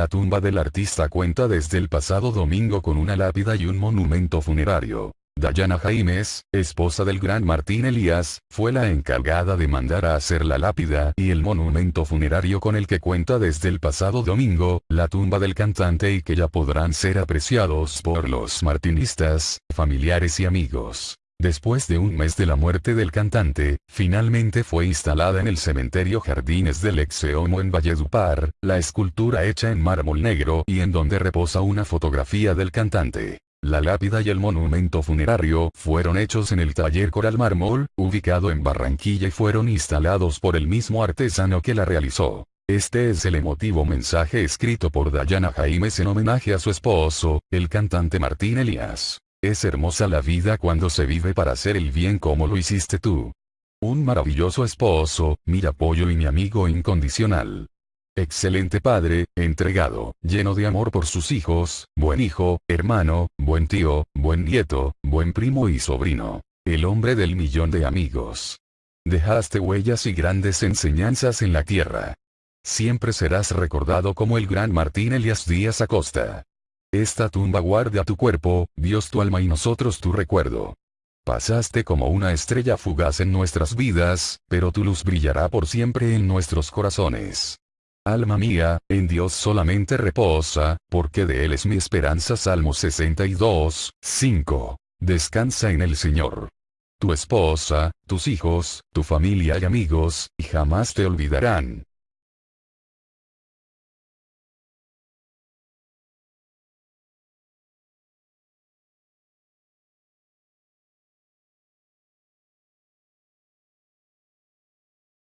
La tumba del artista cuenta desde el pasado domingo con una lápida y un monumento funerario. Dayana Jaimes, esposa del gran Martín Elías, fue la encargada de mandar a hacer la lápida y el monumento funerario con el que cuenta desde el pasado domingo, la tumba del cantante y que ya podrán ser apreciados por los martinistas, familiares y amigos. Después de un mes de la muerte del cantante, finalmente fue instalada en el cementerio Jardines del Exeomo en Valledupar, la escultura hecha en mármol negro y en donde reposa una fotografía del cantante. La lápida y el monumento funerario fueron hechos en el taller Coral Mármol, ubicado en Barranquilla y fueron instalados por el mismo artesano que la realizó. Este es el emotivo mensaje escrito por Dayana Jaimes en homenaje a su esposo, el cantante Martín Elías. Es hermosa la vida cuando se vive para hacer el bien como lo hiciste tú. Un maravilloso esposo, mi apoyo y mi amigo incondicional. Excelente padre, entregado, lleno de amor por sus hijos, buen hijo, hermano, buen tío, buen nieto, buen primo y sobrino. El hombre del millón de amigos. Dejaste huellas y grandes enseñanzas en la tierra. Siempre serás recordado como el gran Martín Elias Díaz Acosta. Esta tumba guarda tu cuerpo, Dios tu alma y nosotros tu recuerdo. Pasaste como una estrella fugaz en nuestras vidas, pero tu luz brillará por siempre en nuestros corazones. Alma mía, en Dios solamente reposa, porque de Él es mi esperanza. Salmo 62, 5. Descansa en el Señor. Tu esposa, tus hijos, tu familia y amigos, y jamás te olvidarán.